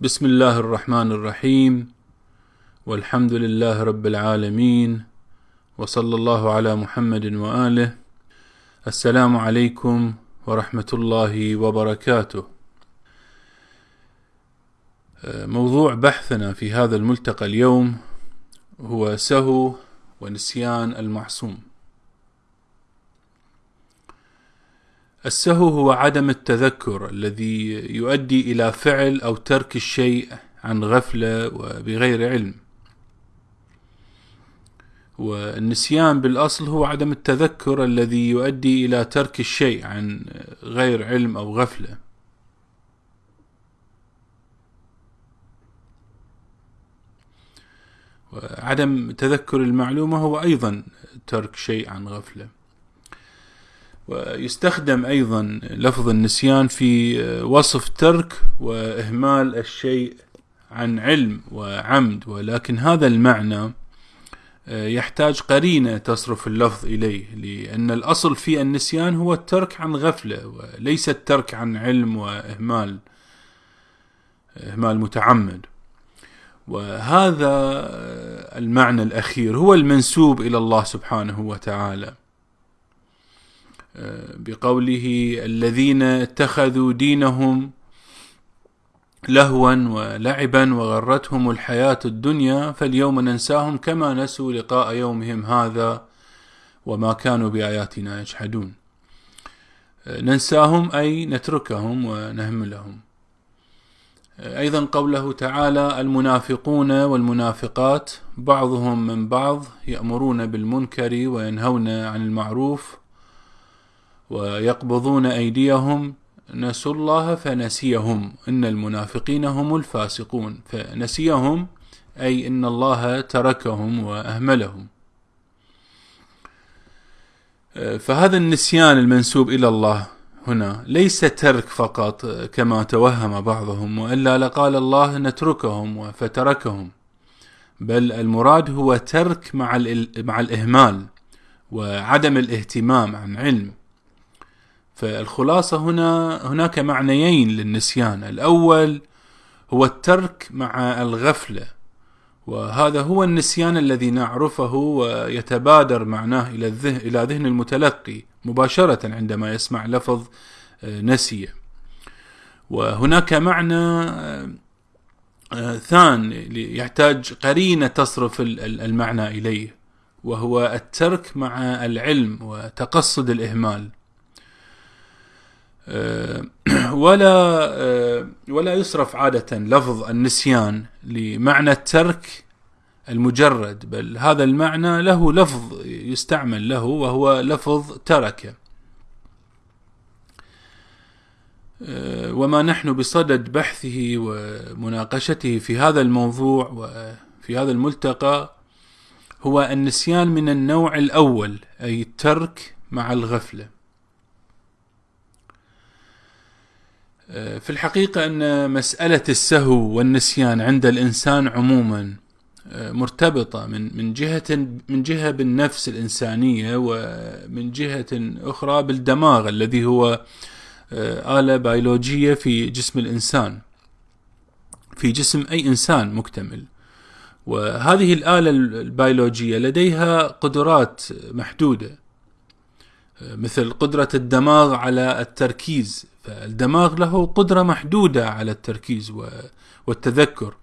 بسم الله الرحمن الرحيم والحمد لله رب العالمين وصلى الله على محمد واله السلام عليكم ورحمه الله وبركاته موضوع بحثنا في هذا الملتقى اليوم هو سهو ونسيان المعصوم السهو هو عدم التذكر الذي يؤدي إلى فعل أو ترك الشيء عن غفلة وبغير علم. والنسيان بالأصل هو عدم التذكر الذي يؤدي إلى ترك الشيء عن غير علم أو غفلة. وعدم تذكر المعلومة هو أيضا ترك شيء عن غفلة. ويستخدم أيضا لفظ النسيان في وصف ترك وإهمال الشيء عن علم وعمد ولكن هذا المعنى يحتاج قرينة تصرف اللفظ إليه لأن الأصل في النسيان هو الترك عن غفلة وليس الترك عن علم وإهمال إهمال متعمد. وهذا المعنى الأخير هو المنسوب إلى الله سبحانه وتعالى. بقوله الذين اتخذوا دينهم لهوا ولعبا وغرتهم الحياة الدنيا فاليوم ننساهم كما نسوا لقاء يومهم هذا وما كانوا بآياتنا يجحدون. ننساهم أي نتركهم ونهملهم. أيضا قوله تعالى المنافقون والمنافقات بعضهم من بعض يأمرون بالمنكر وينهون عن المعروف ويقبضون أيديهم نسوا الله فنسيهم. إن المنافقين هم الفاسقون فنسيهم أي إن الله تركهم وأهملهم. فهذا النسيان المنسوب إلى الله هنا ليس ترك فقط كما توهم بعضهم وإلا لقال الله نتركهم فتركهم بل المراد هو ترك مع, مع الإهمال وعدم الاهتمام عن علم. فالخلاصة هنا هناك معنيين للنسيان. الأول هو الترك مع الغفلة وهذا هو النسيان الذي نعرفه ويتبادر معناه إلى الذهن إلى ذهن المتلقي مباشرة عندما يسمع لفظ نسي. وهناك معنى ثان يحتاج قرينة تصرف المعنى إليه وهو الترك مع العلم وتقصد الإهمال. ولا ولا يصرف عادة لفظ النسيان لمعنى الترك المجرد بل هذا المعنى له لفظ يستعمل له وهو لفظ ترك. وما نحن بصدد بحثه ومناقشته في هذا الموضوع وفي هذا الملتقى هو النسيان من النوع الأول أي الترك مع الغفلة. في الحقيقة أن مسألة السهو والنسيان عند الإنسان عموما مرتبطة من من جهة من جهة بالنفس الإنسانية ومن جهة أخرى بالدماغ الذي هو آلة بيولوجية في جسم الإنسان في جسم أي إنسان مكتمل. وهذه الآلة البيولوجية لديها قدرات محدودة مثل قدرة الدماغ على التركيز فالدماغ له قدرة محدودة على التركيز والتذكر.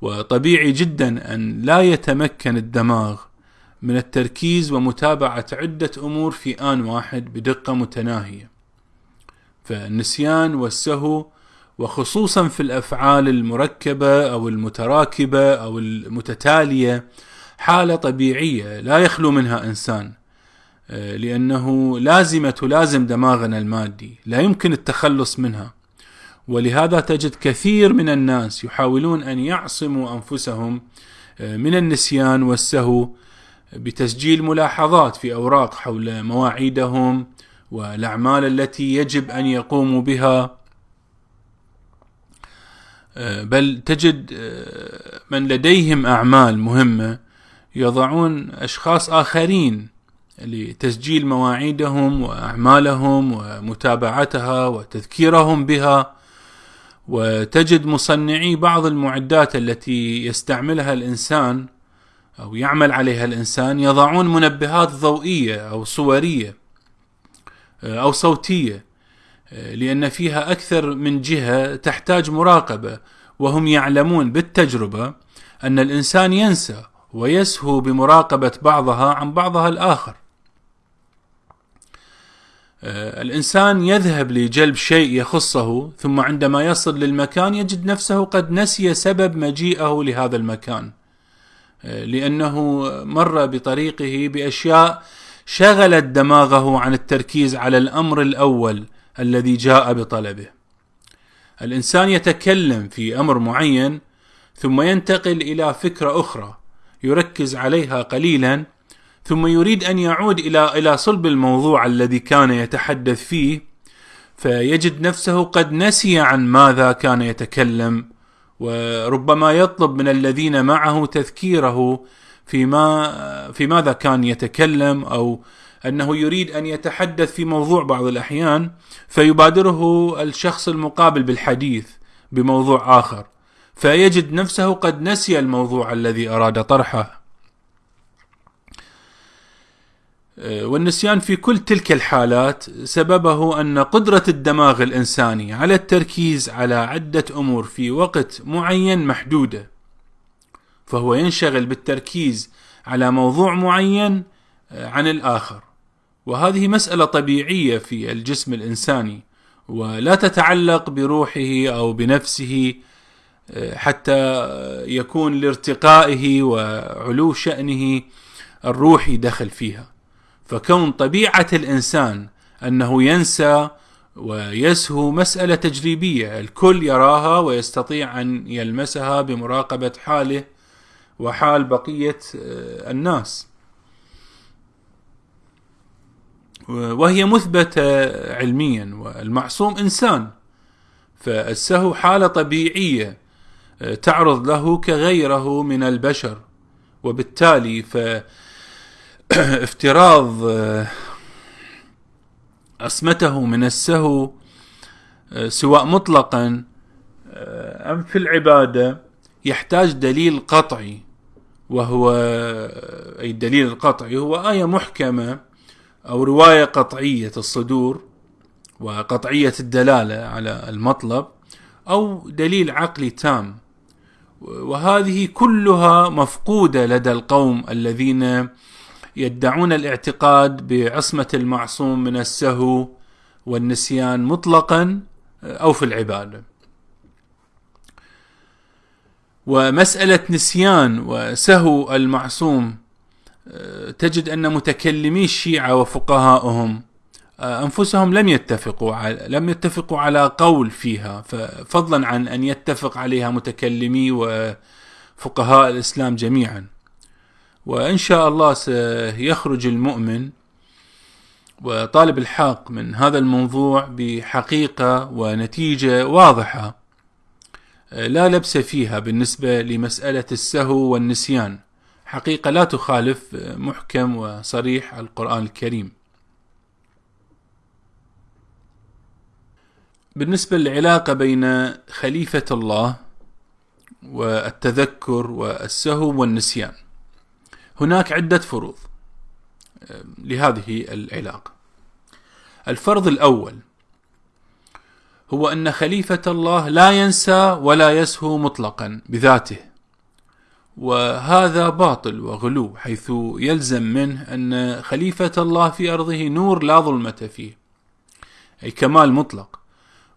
وطبيعي جدا أن لا يتمكن الدماغ من التركيز ومتابعة عدة أمور في آن واحد بدقة متناهية. فالنسيان والسهو وخصوصا في الأفعال المركبة أو المتراكبة أو المتتالية حالة طبيعية لا يخلو منها إنسان. لأنه لازمة تلازم دماغنا المادي. لا يمكن التخلص منها. ولهذا تجد كثير من الناس يحاولون أن يعصموا أنفسهم من النسيان والسهو بتسجيل ملاحظات في أوراق حول مواعيدهم والأعمال التي يجب أن يقوموا بها. بل تجد من لديهم أعمال مهمة يضعون أشخاص آخرين لتسجيل مواعيدهم وأعمالهم ومتابعتها وتذكيرهم بها وتجد مصنعي بعض المعدات التي يستعملها الإنسان أو يعمل عليها الإنسان يضعون منبهات ضوئية أو صورية أو صوتية لأن فيها أكثر من جهة تحتاج مراقبة وهم يعلمون بالتجربة أن الإنسان ينسى ويسهو بمراقبة بعضها عن بعضها الآخر. آه، الإنسان يذهب لجلب شيء يخصه ثم عندما يصل للمكان يجد نفسه قد نسي سبب مجيئه لهذا المكان آه، لأنه مر بطريقه بأشياء شغلت دماغه عن التركيز على الأمر الأول الذي جاء بطلبه. الإنسان يتكلم في أمر معين ثم ينتقل إلى فكرة أخرى يركز عليها قليلا ثم يريد أن يعود إلى إلى صلب الموضوع الذي كان يتحدث فيه فيجد نفسه قد نسي عن ماذا كان يتكلم وربما يطلب من الذين معه تذكيره فيما في ماذا كان يتكلم أو أنه يريد أن يتحدث في موضوع بعض الأحيان فيبادره الشخص المقابل بالحديث بموضوع آخر. فيجد نفسه قد نسي الموضوع الذي أراد طرحه آه، والنسيان في كل تلك الحالات سببه أن قدرة الدماغ الإنساني على التركيز على عدة أمور في وقت معين محدودة. فهو ينشغل بالتركيز على موضوع معين آه، عن الآخر. وهذه مسألة طبيعية في الجسم الإنساني ولا تتعلق بروحه أو بنفسه آه، حتى يكون لارتقائه وعلو شأنه الروحي دخل فيها. فكون طبيعة الإنسان أنه ينسى ويسهو مسألة تجريبية الكل يراها ويستطيع أن يلمسها بمراقبة حاله وحال بقية آه، الناس. وهي مثبتة علميا والمعصوم إنسان. فالسهو حالة طبيعية آه، تعرض له كغيره من البشر. وبالتالي ف افتراض آه، عصمته من السهو آه، سواء مطلقا آه، أم في العبادة يحتاج دليل قطعي وهو أي الدليل القطعي هو آية محكمة أو رواية قطعية الصدور وقطعية الدلالة على المطلب أو دليل عقلي تام. وهذه كلها مفقودة لدى القوم الذين يدعون الاعتقاد بعصمة المعصوم من السهو والنسيان مطلقا أو في العبادة. ومسألة نسيان وسهو المعصوم تجد أن متكلمي الشيعة وفقهاؤهم أنفسهم لم يتفقوا على لم يتفقوا على قول فيها فضلا عن أن يتفق عليها متكلمي وفقهاء الإسلام جميعا. وإن شاء الله سيخرج المؤمن وطالب الحق من هذا الموضوع بحقيقة ونتيجة واضحة لا لبس فيها بالنسبة لمسألة السهو والنسيان. حقيقة لا تخالف محكم وصريح القرآن الكريم. بالنسبة للعلاقة بين خليفة الله والتذكر والسهو والنسيان هناك عدة فروض لهذه العلاقة. الفرض الأول هو أن خليفة الله لا ينسى ولا يسهو مطلقا بذاته وهذا باطل وغلو حيث يلزم منه أن خليفة الله في أرضه نور لا ظلمة فيه أي كمال مطلق.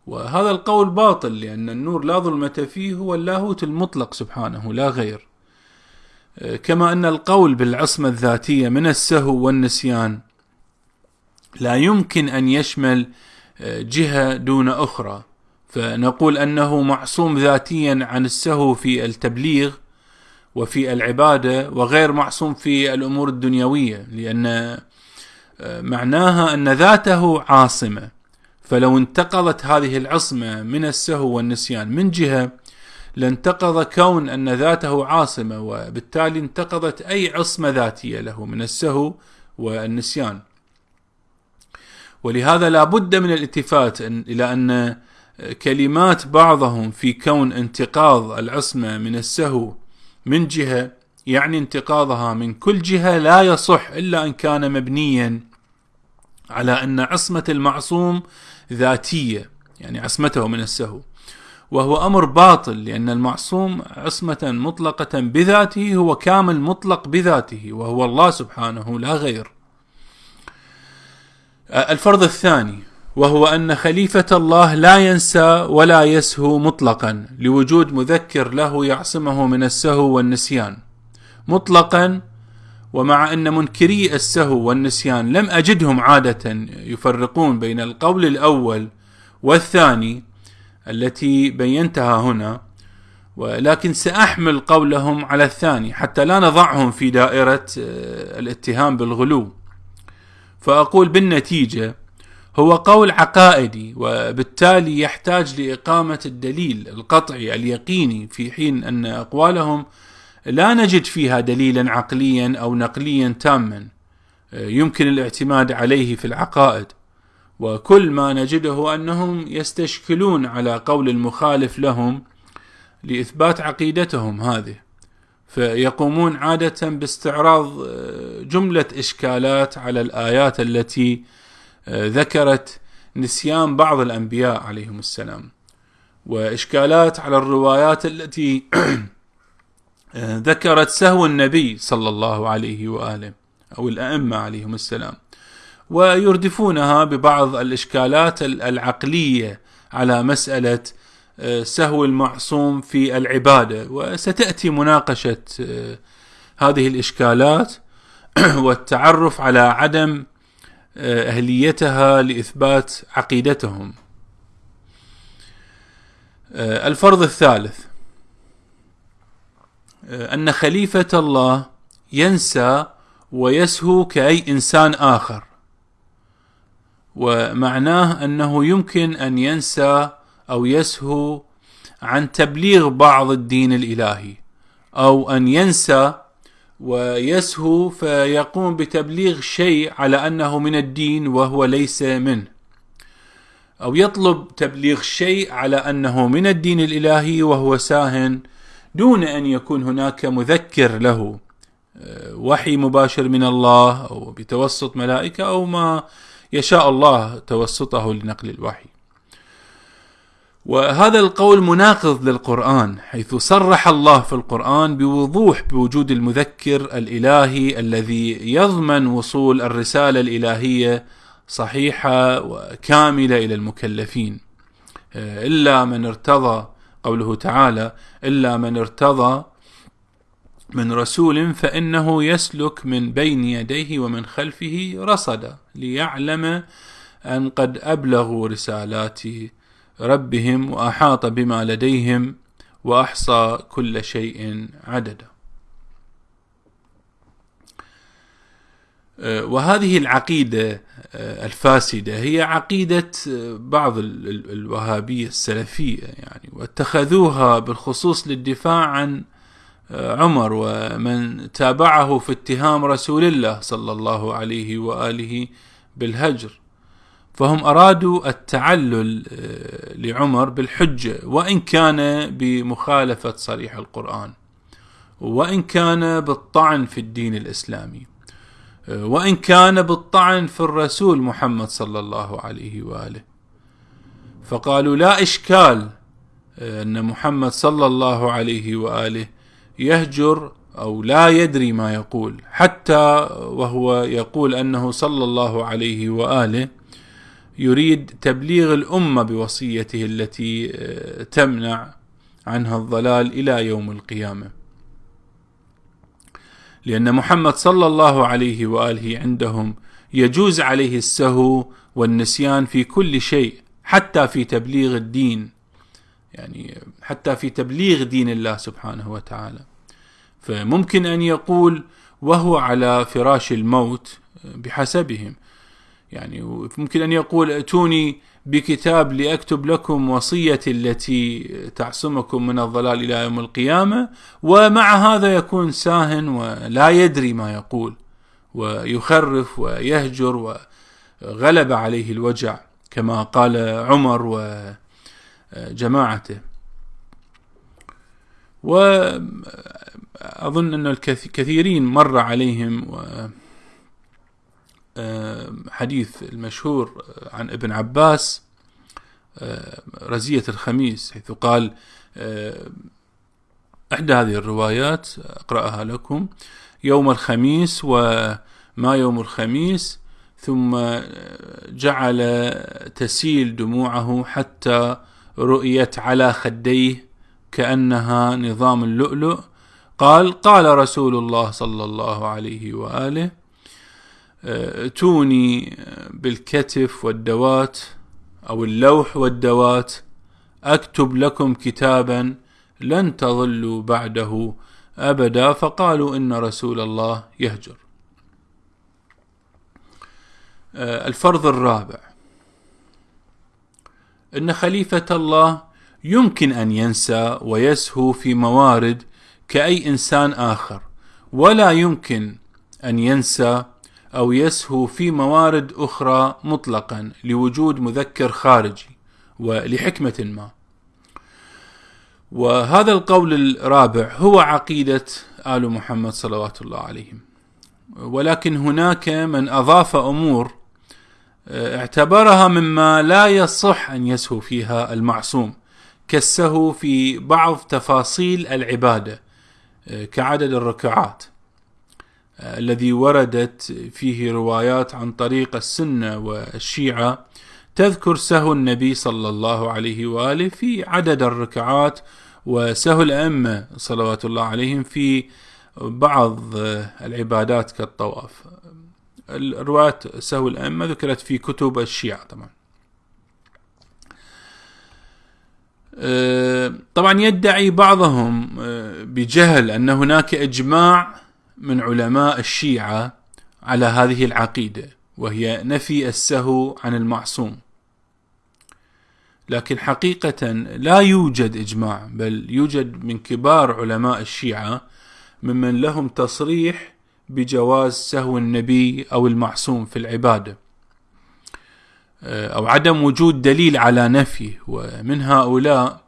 وهذا القول باطل لأن النور لا ظلمة فيه هو اللاهوت المطلق سبحانه لا غير. كما أن القول بالعصمة الذاتية من السهو والنسيان لا يمكن أن يشمل آه، جهة دون أخرى. فنقول أنه معصوم ذاتيا عن السهو في التبليغ وفي العبادة وغير معصوم في الأمور الدنيوية لأن آه، معناها أن ذاته عاصمة. فلو انتقضت هذه العصمة من السهو والنسيان من جهة لانتقض كون أن ذاته عاصمة وبالتالي انتقضت أي عصمة ذاتية له من السهو والنسيان. ولهذا لا بد من الالتفات إلى أن كلمات بعضهم في كون انتقاض العصمة من السهو من جهة يعني انتقاضها من كل جهة لا يصح إلا أن كان مبنيا على أن عصمة المعصوم ذاتية يعني عصمته من السهو. وهو أمر باطل لأن المعصوم عصمة مطلقة بذاته هو كامل مطلق بذاته وهو الله سبحانه لا غير. الفرض الثاني وهو أن خليفة الله لا ينسى ولا يسهو مطلقا لوجود مذكر له يعصمه من السهو والنسيان. مطلقا ومع أن منكري السهو والنسيان لم أجدهم عادة يفرقون بين القول الأول والثاني التي بينتها هنا ولكن سأحمل قولهم على الثاني حتى لا نضعهم في دائرة آه، الاتهام بالغلو. فأقول بالنتيجة هو قول عقائدي وبالتالي يحتاج لإقامة الدليل القطعي اليقيني في حين أن أقوالهم لا نجد فيها دليلا عقليا أو نقليا تاما آه، يمكن الاعتماد عليه في العقائد. وكل ما نجده أنهم يستشكلون على قول المخالف لهم لإثبات عقيدتهم هذه فيقومون عادة باستعراض آه، جملة إشكالات على الآيات التي آه، ذكرت نسيان بعض الأنبياء عليهم السلام. وإشكالات على الروايات التي آه، ذكرت سهو النبي صلى الله عليه وآله أو الأئمة عليهم السلام. ويردفونها ببعض الإشكالات العقلية على مسألة آه، سهو المعصوم في العبادة. وستأتي مناقشة هذه الإشكالات والتعرف على عدم أهليتها لإثبات عقيدتهم. آه، الفرض الثالث آه، أن خليفة الله ينسى ويسهو كأي إنسان آخر. ومعناه أنه يمكن أن ينسى أو يسهو عن تبليغ بعض الدين الإلهي أو أن ينسى ويسهو فيقوم بتبليغ شيء على أنه من الدين وهو ليس منه أو يطلب تبليغ شيء على أنه من الدين الإلهي وهو ساهن دون أن يكون هناك مذكر له آه، وحي مباشر من الله أو بتوسط ملائكة أو ما يشاء الله توسطه لنقل الوحي. وهذا القول مناقض للقرآن حيث صرح الله في القرآن بوضوح بوجود المذكر الإلهي الذي يضمن وصول الرسالة الإلهية صحيحة وكاملة إلى المكلفين. إلا من ارتضى قوله تعالى إلا من ارتضى من رسول فإنه يسلك من بين يديه ومن خلفه رصدا ليعلم أن قد أبلغوا رسالاته ربهم وأحاط بما لديهم وأحصى كل شيء عددا. أه، وهذه العقيدة أه، الفاسدة هي عقيدة أه، بعض الوهابية السلفية يعني واتخذوها بالخصوص للدفاع عن عمر ومن تابعه في اتهام رسول الله صلى الله عليه وآله بالهجر. فهم أرادوا التعلل آه، لعمر بالحجة وإن كان بمخالفة صريح القرآن وإن كان بالطعن في الدين الإسلامي آه، وإن كان بالطعن في الرسول محمد صلى الله عليه وآله. فقالوا لا إشكال آه، أن محمد صلى الله عليه وآله يهجر أو لا يدري ما يقول حتى وهو يقول أنه صلى الله عليه وآله يريد تبليغ الأمة بوصيته التي آه، تمنع عنها الضلال إلى يوم القيامة. لأن محمد صلى الله عليه وآله عندهم يجوز عليه السهو والنسيان في كل شيء حتى في تبليغ الدين يعني حتى في تبليغ دين الله سبحانه وتعالى. فممكن أن يقول وهو على فراش الموت بحسبهم يعني ممكن أن يقول ائتوني بكتاب لأكتب لكم وصيتي التي تعصمكم من الضلال إلى يوم القيامة ومع هذا يكون ساهن ولا يدري ما يقول ويخرف ويهجر وغلب عليه الوجع كما قال عمر جماعته. وأظن أن الكثيرين مر عليهم حديث المشهور عن ابن عباس رزية الخميس حيث قال إحدى هذه الروايات أقرأها لكم يوم الخميس وما يوم الخميس ثم جعل تسيل دموعه حتى رؤيت على خديه كأنها نظام اللؤلؤ. قال قال رسول الله صلى الله عليه وآله ائتوني بالكتف والدوات أو اللوح والدوات أكتب لكم كتابا لن تضلوا بعده أبدا. فقالوا إن رسول الله يهجر. الفرض الرابع. أن خليفة الله يمكن أن ينسى ويسهو في موارد كأي إنسان آخر ولا يمكن أن ينسى أو يسهو في موارد أخرى مطلقا لوجود مذكر خارجي ولحكمة ما. وهذا القول الرابع هو عقيدة آل محمد صلوات الله عليهم. ولكن هناك من أضاف أمور اعتبرها مما لا يصح أن يسهو فيها المعصوم كالسهو في بعض تفاصيل العبادة كعدد الركعات الذي وردت فيه روايات عن طريق السنة والشيعة. تذكر سهو النبي صلى الله عليه وآله في عدد الركعات وسهو الأئمة صلوات الله عليهم في بعض العبادات كالطواف. الروايات سهو الأئمة ذكرت في كتب الشيعة طبعا أه، طبعا يدعي بعضهم أه، بجهل أن هناك إجماع من علماء الشيعة على هذه العقيدة وهي نفي السهو عن المعصوم. لكن حقيقة لا يوجد إجماع بل يوجد من كبار علماء الشيعة ممن لهم تصريح بجواز سهو النبي أو المعصوم في العبادة أو عدم وجود دليل على نفيه ومن هؤلاء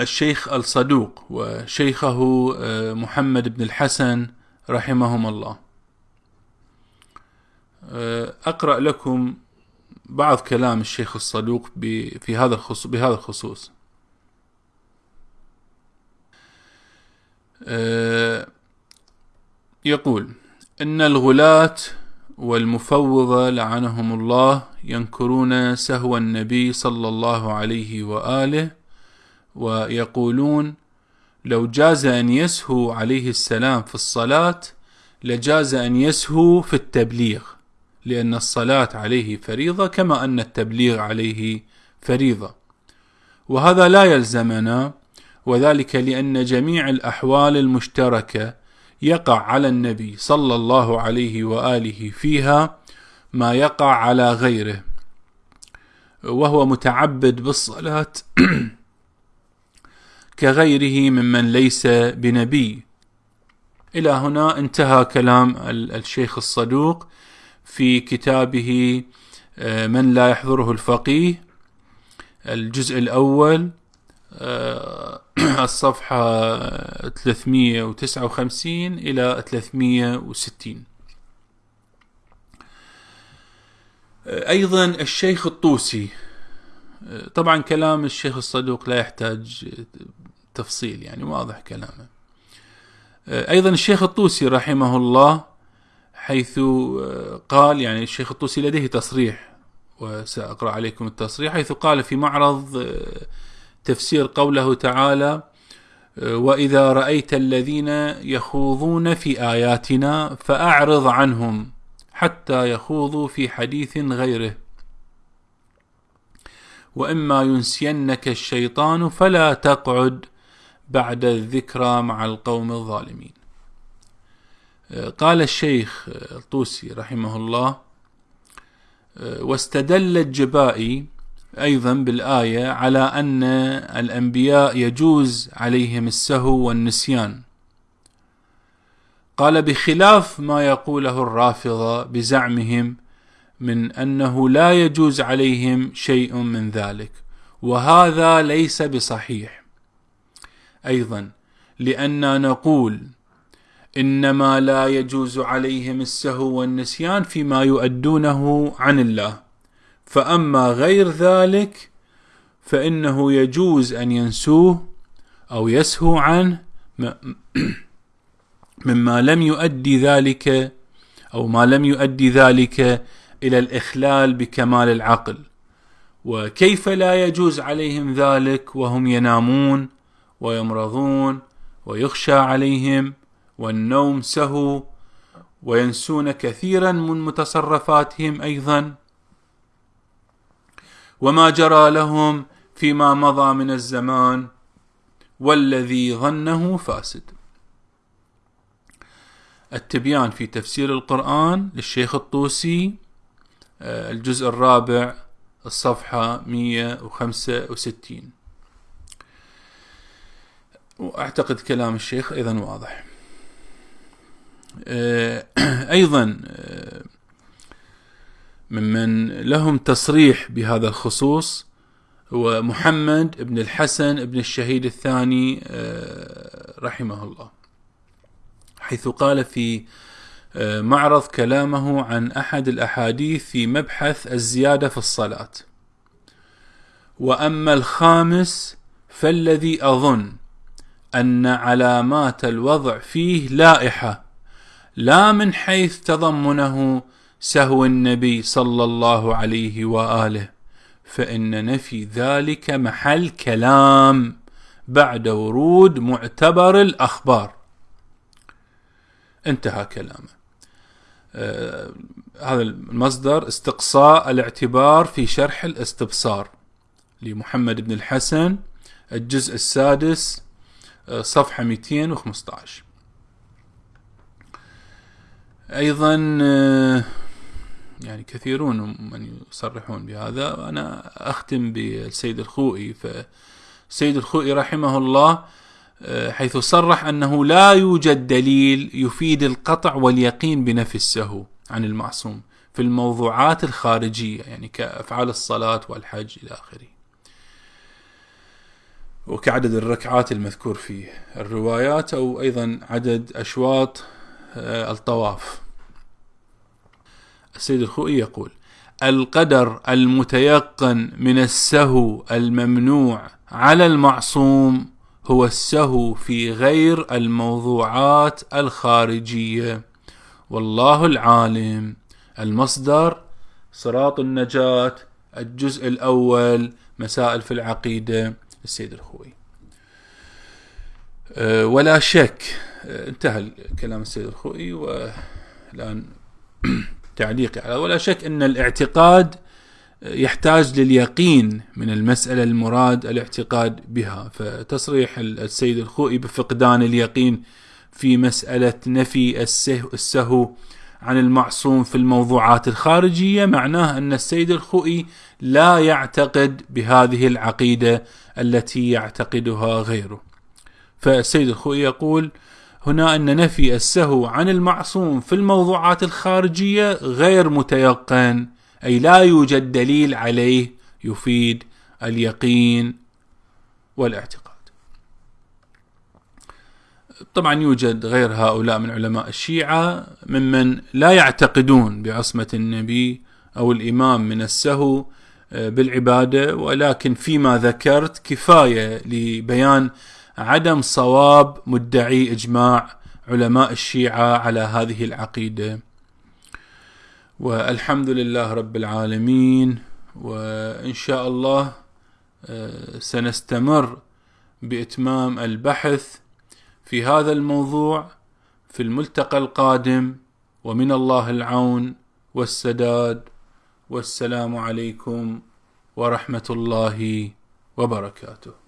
الشيخ الصدوق وشيخه آه، محمد بن الحسن رحمهم الله. آه، أقرأ لكم بعض كلام الشيخ الصدوق في هذا بهذا الخصوص. يقول إن الغلاة والمفوضة لعنهم الله ينكرون سهو النبي صلى الله عليه وآله ويقولون لو جاز أن يسهو عليه السلام في الصلاة لجاز أن يسهو في التبليغ لأن الصلاة عليه فريضة كما أن التبليغ عليه فريضة. وهذا لا يلزمنا وذلك لأن جميع الأحوال المشتركة يقع على النبي صلى الله عليه وآله فيها ما يقع على غيره وهو متعبد بالصلاة كغيره ممن ليس بنبي. إلى هنا انتهى كلام الشيخ الصدوق في كتابه آه، من لا يحضره الفقيه الجزء الأول الصفحة 359 إلى 360 أيضا الشيخ الطوسي. طبعا كلام الشيخ الصدوق لا يحتاج تفصيل يعني واضح كلامه. أيضا الشيخ الطوسي رحمه الله حيث قال يعني الشيخ الطوسي لديه تصريح وسأقرأ عليكم التصريح حيث قال في معرض تفسير قوله تعالى وإذا رأيت الذين يخوضون في آياتنا فأعرض عنهم حتى يخوضوا في حديث غيره. وإما ينسينك الشيطان فلا تقعد بعد الذكرى مع القوم الظالمين. قال الشيخ الطوسي رحمه الله واستدل الجبائي أيضا بالآية على أن الأنبياء يجوز عليهم السهو والنسيان. قال بخلاف ما يقوله الرافضة بزعمهم من أنه لا يجوز عليهم شيء من ذلك وهذا ليس بصحيح. أيضا لاننا نقول إنما لا يجوز عليهم السهو والنسيان فيما يؤدونه عن الله. فأما غير ذلك فإنه يجوز أن ينسوه أو يسهو عنه مما لم يؤدي ذلك أو ما لم يؤدي ذلك إلى الإخلال بكمال العقل. وكيف لا يجوز عليهم ذلك وهم ينامون ويمرضون ويخشى عليهم والنوم سهو وينسون كثيرا من متصرفاتهم أيضا؟ وما جرى لهم فيما مضى من الزمان والذي ظنه فاسد. التبيان في تفسير القرآن للشيخ الطوسي آه، الجزء الرابع الصفحة 165 وأعتقد كلام الشيخ أيضا واضح. آه، أيضا آه، ممن لهم تصريح بهذا الخصوص هو محمد بن الحسن بن الشهيد الثاني رحمه الله. حيث قال في آه، معرض كلامه عن أحد الأحاديث في مبحث الزيادة في الصلاة. وأما الخامس فالذي أظن أن علامات الوضع فيه لائحة لا من حيث تضمنه سهو النبي صلى الله عليه وآله فإن نفي ذلك محل كلام بعد ورود معتبر الأخبار. انتهى كلامه. آه هذا المصدر استقصاء الاعتبار في شرح الاستبصار لمحمد بن الحسن الجزء السادس آه صفحة 215 أيضا آه يعني كثيرون من يصرحون بهذا. أنا أختم بالسيد الخوئي. فالسيد الخوئي رحمه الله آه، حيث صرح أنه لا يوجد دليل يفيد القطع واليقين بنفي السهو عن المعصوم في الموضوعات الخارجية يعني كأفعال الصلاة والحج إلى آخره. وكعدد الركعات المذكور في الروايات أو أيضا عدد أشواط آه، الطواف. السيد الخوئي يقول القدر المتيقن من السهو الممنوع على المعصوم هو السهو في غير الموضوعات الخارجية. والله العالم. المصدر صراط النجاة الجزء الأول مسائل في العقيدة. السيد الخوي أه، ولا شك أه، انتهى كلام السيد الخوي والآن تعليقي على ولا شك أن الاعتقاد يحتاج لليقين من المسألة المراد الاعتقاد بها. فتصريح السيد الخوئي بفقدان اليقين في مسألة نفي السهو عن المعصوم في الموضوعات الخارجية معناه أن السيد الخوئي لا يعتقد بهذه العقيدة التي يعتقدها غيره. فالسيد الخوئي يقول هنا أن نفي السهو عن المعصوم في الموضوعات الخارجية غير متيقن أي لا يوجد دليل عليه يفيد اليقين والاعتقاد. طبعا يوجد غير هؤلاء من علماء الشيعة ممن لا يعتقدون بعصمة النبي أو الإمام من السهو آه، بالعبادة ولكن فيما ذكرت كفاية لبيان عدم صواب مدعي إجماع علماء الشيعة على هذه العقيدة. والحمد لله رب العالمين وإن شاء الله آه، سنستمر بإتمام البحث في هذا الموضوع في الملتقى القادم. ومن الله العون والسداد. والسلام عليكم ورحمة الله وبركاته.